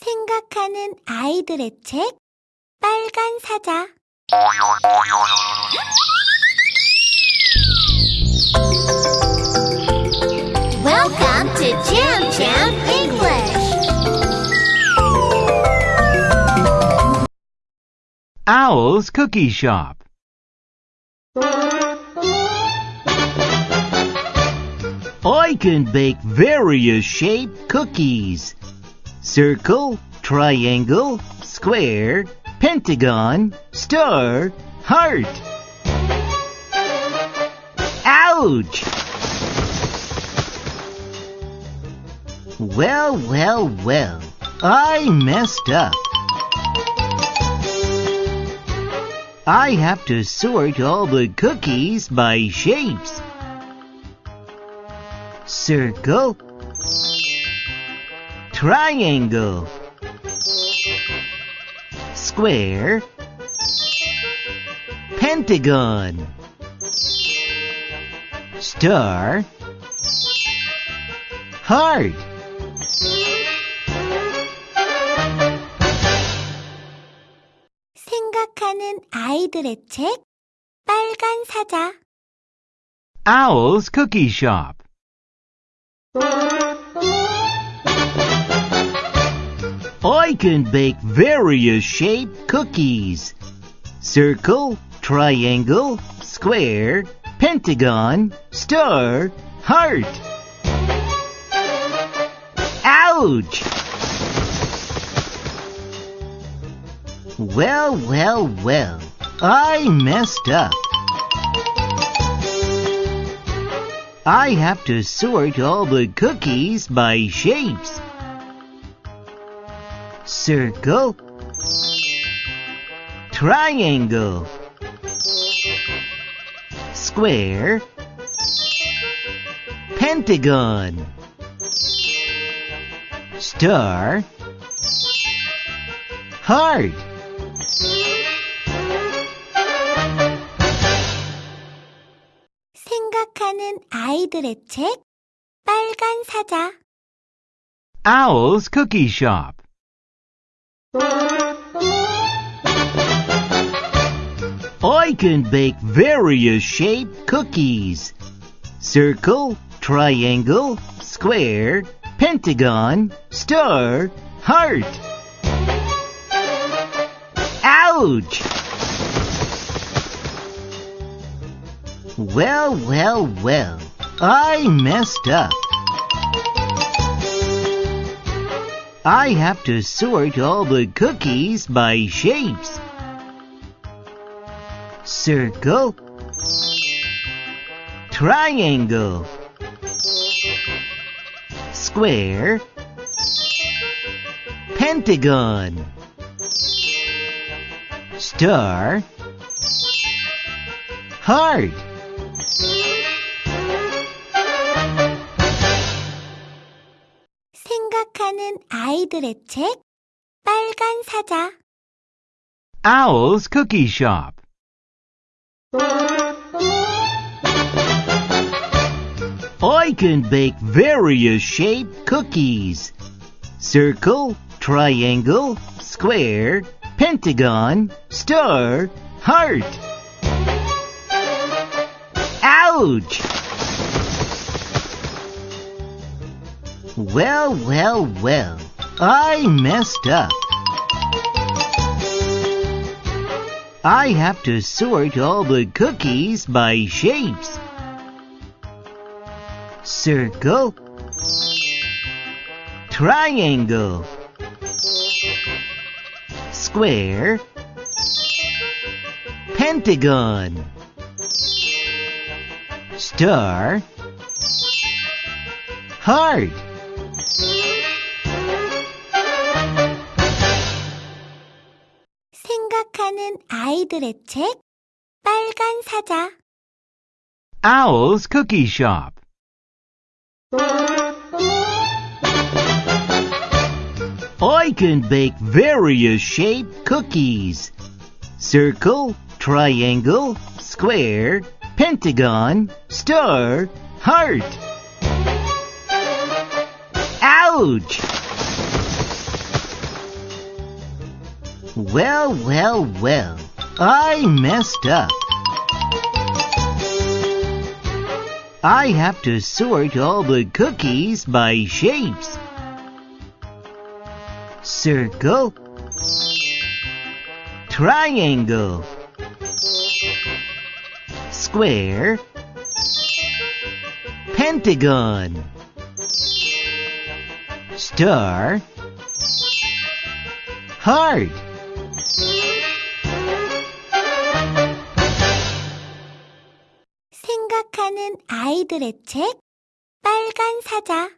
생각하는 아이들의 책 빨간 사자 Welcome to Jam Jam English. Owl's Cookie Shop. I can bake various shaped cookies. Circle, triangle, square, pentagon, star, heart. Ouch! Well, well, well, I messed up. I have to sort all the cookies by shapes. Circle, triangle, square, pentagon, star, heart. 생각하는 아이들의 책 빨간 사자 Owl's Cookie Shop. I can bake various shaped cookies. Circle, triangle, square, pentagon, star, heart. Ouch! Well, well, well, I messed up. I have to sort all the cookies by shapes Circle, triangle, square, pentagon, star, heart. 생각하는 아이들의 책 빨간 사자 Owl's Cookie Shop. I can bake various shaped cookies. Circle, triangle, square, pentagon, star, heart. Ouch! Well, well, well, I messed up. I have to sort all the cookies by shapes. Circle, triangle, square, pentagon, star, heart. 생각하는 아이들의 책 빨간 사자 Owl's Cookie Shop. I can bake various shaped cookies. Circle, triangle, square, pentagon, star, heart. Ouch! Well, well, well, I messed up. I have to sort all the cookies by shapes. Circle, triangle, square, pentagon, star, heart. 생각하는 아이들의 책 빨간 사자 Owl's Cookie Shop. I can bake various shaped cookies. Circle, triangle, square, pentagon, star, heart. Ouch! Well, well, well. I messed up. I have to sort all the cookies by shapes. Circle. Triangle. Square. Pentagon. Star. Heart. 생각하는 아이들의 책 빨간 사자